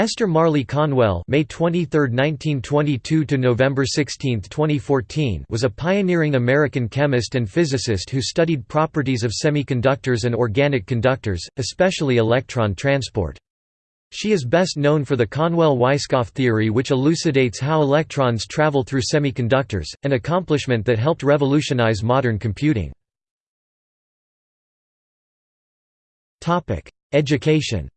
Esther Marley Conwell May 23, 1922 to November 16, 2014 was a pioneering American chemist and physicist who studied properties of semiconductors and organic conductors, especially electron transport. She is best known for the Conwell-Weisskopf theory which elucidates how electrons travel through semiconductors, an accomplishment that helped revolutionize modern computing. Education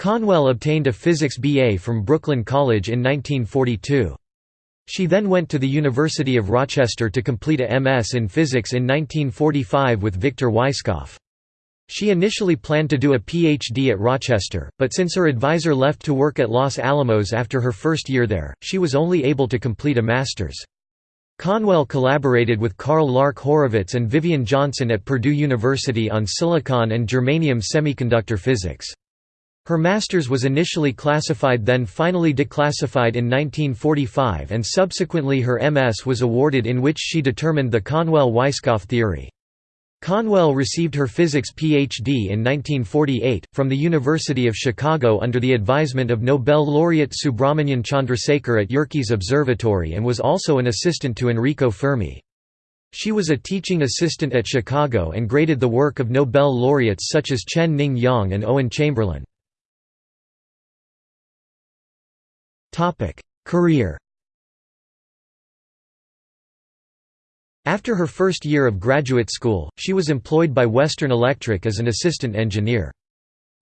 Conwell obtained a physics BA from Brooklyn College in 1942. She then went to the University of Rochester to complete a MS in physics in 1945 with Victor Weisskopf. She initially planned to do a PhD at Rochester, but since her advisor left to work at Los Alamos after her first year there, she was only able to complete a master's. Conwell collaborated with Karl Lark Horovitz and Vivian Johnson at Purdue University on silicon and germanium semiconductor physics. Her master's was initially classified then finally declassified in 1945 and subsequently her MS was awarded in which she determined the Conwell-Weisskopf theory. Conwell received her physics PhD in 1948, from the University of Chicago under the advisement of Nobel laureate Subrahmanyan Chandrasekhar at Yerkes Observatory and was also an assistant to Enrico Fermi. She was a teaching assistant at Chicago and graded the work of Nobel laureates such as Chen Ning Yang and Owen Chamberlain. Career After her first year of graduate school, she was employed by Western Electric as an assistant engineer.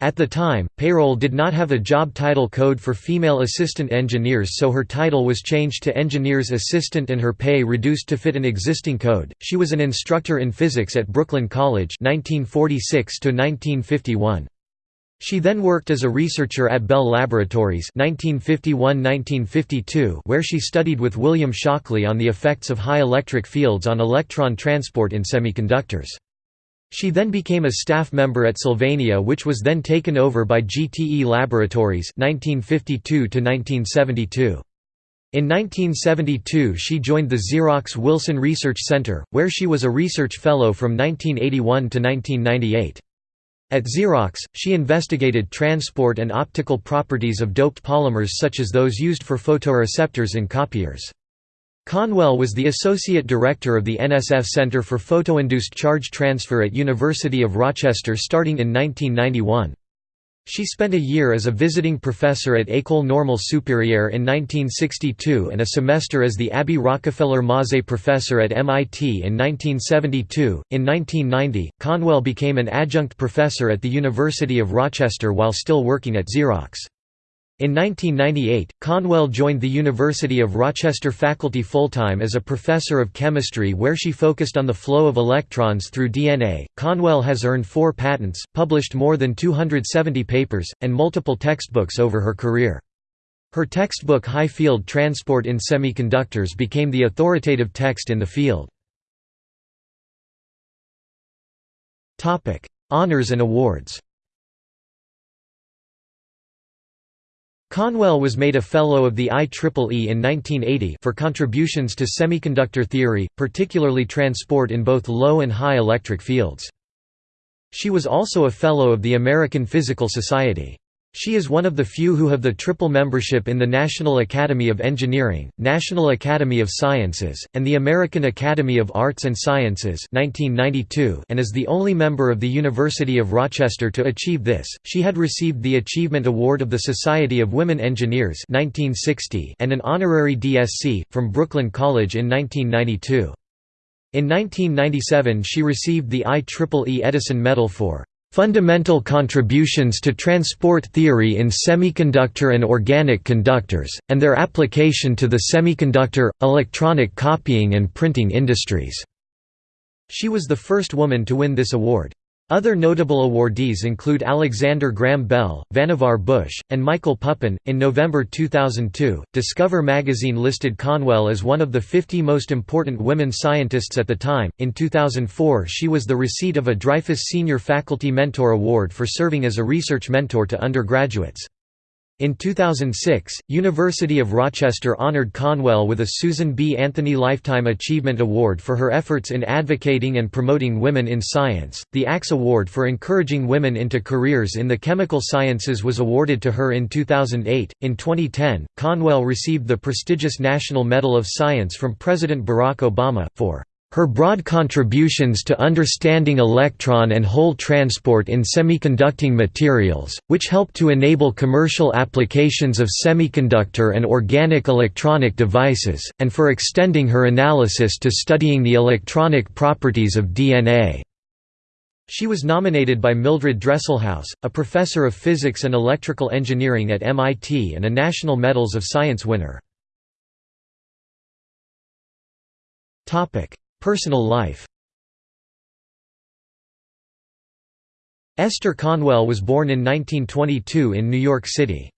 At the time, payroll did not have a job title code for female assistant engineers so her title was changed to engineer's assistant and her pay reduced to fit an existing code. She was an instructor in physics at Brooklyn College 1946 to 1951. She then worked as a researcher at Bell Laboratories 1951–1952 where she studied with William Shockley on the effects of high electric fields on electron transport in semiconductors. She then became a staff member at Sylvania which was then taken over by GTE Laboratories 1952 -1972. In 1972 she joined the Xerox Wilson Research Center, where she was a research fellow from 1981 to 1998. At Xerox, she investigated transport and optical properties of doped polymers such as those used for photoreceptors in copiers. Conwell was the Associate Director of the NSF Center for Photoinduced Charge Transfer at University of Rochester starting in 1991. She spent a year as a visiting professor at École Normale Supérieure in 1962 and a semester as the Abby Rockefeller Mauzé Professor at MIT in 1972. In 1990, Conwell became an adjunct professor at the University of Rochester while still working at Xerox. In 1998, Conwell joined the University of Rochester faculty full-time as a professor of chemistry where she focused on the flow of electrons through DNA. Conwell has earned four patents, published more than 270 papers, and multiple textbooks over her career. Her textbook High Field Transport in Semiconductors became the authoritative text in the field. Topic: Honors and awards Conwell was made a Fellow of the IEEE in 1980 for contributions to semiconductor theory, particularly transport in both low and high electric fields. She was also a Fellow of the American Physical Society. She is one of the few who have the triple membership in the National Academy of Engineering, National Academy of Sciences, and the American Academy of Arts and Sciences 1992 and is the only member of the University of Rochester to achieve this. She had received the Achievement Award of the Society of Women Engineers 1960 and an honorary DSc, from Brooklyn College in 1992. In 1997 she received the IEEE Edison Medal for Fundamental contributions to transport theory in semiconductor and organic conductors, and their application to the semiconductor, electronic copying and printing industries." She was the first woman to win this award. Other notable awardees include Alexander Graham Bell, Vannevar Bush, and Michael Pupin. In November 2002, Discover magazine listed Conwell as one of the 50 most important women scientists at the time. In 2004, she was the receipt of a Dreyfus Senior Faculty Mentor Award for serving as a research mentor to undergraduates. In 2006, University of Rochester honored Conwell with a Susan B. Anthony Lifetime Achievement Award for her efforts in advocating and promoting women in science. The Axe Award for encouraging women into careers in the chemical sciences was awarded to her in 2008. In 2010, Conwell received the prestigious National Medal of Science from President Barack Obama for her broad contributions to understanding electron and hole transport in semiconducting materials, which help to enable commercial applications of semiconductor and organic electronic devices, and for extending her analysis to studying the electronic properties of DNA. She was nominated by Mildred Dresselhaus, a professor of physics and electrical engineering at MIT and a National Medals of Science winner. Personal life Esther Conwell was born in 1922 in New York City.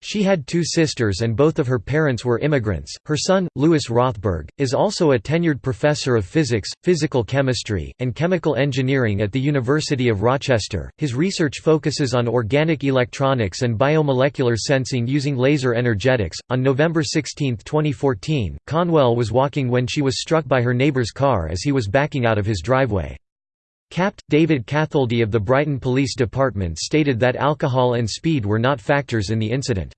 She had two sisters and both of her parents were immigrants. Her son, Lewis Rothberg, is also a tenured professor of physics, physical chemistry, and chemical engineering at the University of Rochester. His research focuses on organic electronics and biomolecular sensing using laser energetics. On November 16, 2014, Conwell was walking when she was struck by her neighbor's car as he was backing out of his driveway. Capt. David Catholdy of the Brighton Police Department stated that alcohol and speed were not factors in the incident.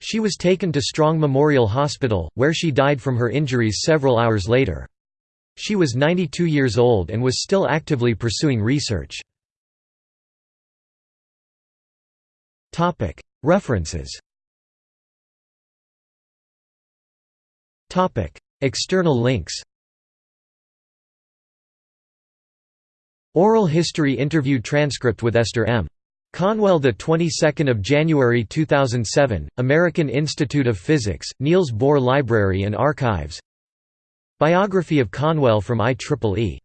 She was taken to Strong Memorial Hospital, where she died from her injuries several hours later. She was 92 years old and was still actively pursuing research. References External links Oral history interview transcript with Esther M. Conwell the 22nd of January 2007 American Institute of Physics Niels Bohr Library and Archives Biography of Conwell from IEEE